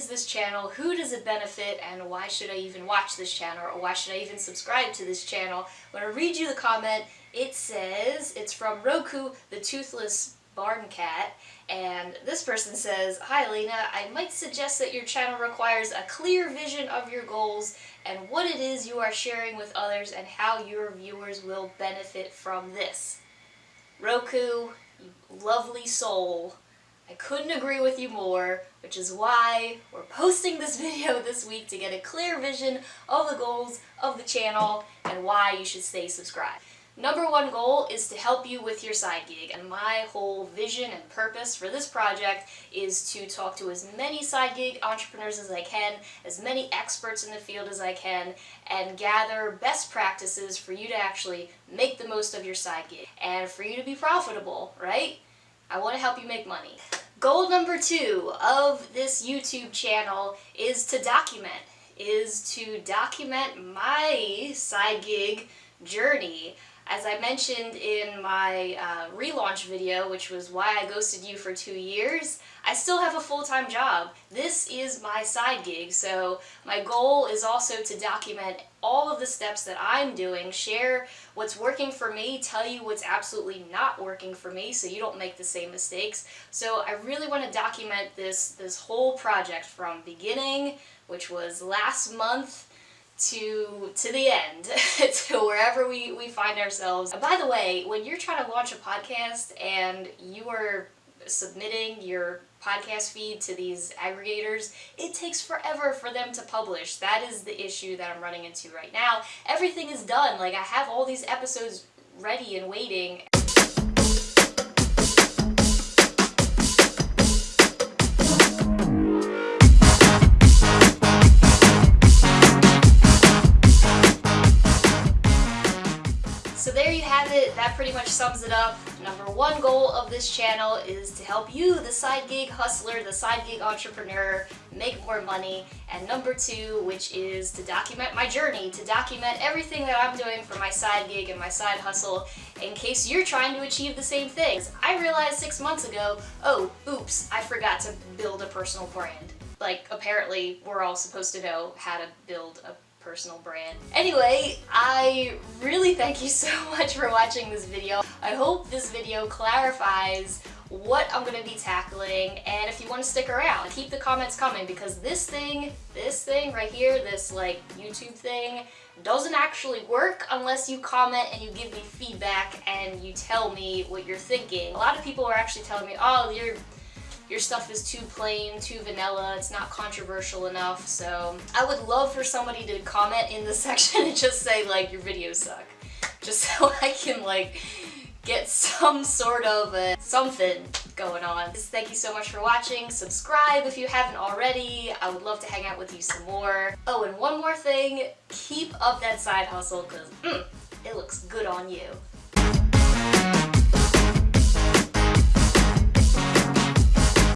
is this channel, who does it benefit, and why should I even watch this channel, or why should I even subscribe to this channel? When I read you the comment, it says, it's from Roku, the Toothless Barn Cat, and this person says, Hi Lena, I might suggest that your channel requires a clear vision of your goals and what it is you are sharing with others and how your viewers will benefit from this. Roku, lovely soul, I couldn't agree with you more, which is why we're posting this video this week to get a clear vision of the goals of the channel and why you should stay subscribed. Number one goal is to help you with your side gig, and my whole vision and purpose for this project is to talk to as many side gig entrepreneurs as I can, as many experts in the field as I can, and gather best practices for you to actually make the most of your side gig, and for you to be profitable, right? I want to help you make money. Goal number two of this YouTube channel is to document, is to document my side gig journey. As I mentioned in my uh, relaunch video, which was why I ghosted you for two years, I still have a full-time job. This is my side gig, so my goal is also to document all of the steps that I'm doing, share what's working for me, tell you what's absolutely not working for me so you don't make the same mistakes. So I really want to document this, this whole project from beginning, which was last month, to to the end, to wherever we, we find ourselves. by the way, when you're trying to launch a podcast and you are submitting your podcast feed to these aggregators, it takes forever for them to publish. That is the issue that I'm running into right now. Everything is done. Like, I have all these episodes ready and waiting, that pretty much sums it up. Number one goal of this channel is to help you, the side gig hustler, the side gig entrepreneur, make more money. And number two, which is to document my journey, to document everything that I'm doing for my side gig and my side hustle in case you're trying to achieve the same things. I realized six months ago, oh, oops, I forgot to build a personal brand. Like, apparently, we're all supposed to know how to build a personal brand. Anyway, I really thank you so much for watching this video. I hope this video clarifies what I'm going to be tackling and if you want to stick around, keep the comments coming because this thing, this thing right here, this like YouTube thing, doesn't actually work unless you comment and you give me feedback and you tell me what you're thinking. A lot of people are actually telling me, oh, you're your stuff is too plain, too vanilla, it's not controversial enough, so I would love for somebody to comment in the section and just say like, your videos suck. Just so I can like get some sort of a something going on. Just thank you so much for watching. Subscribe if you haven't already. I would love to hang out with you some more. Oh, and one more thing, keep up that side hustle because mm, it looks good on you.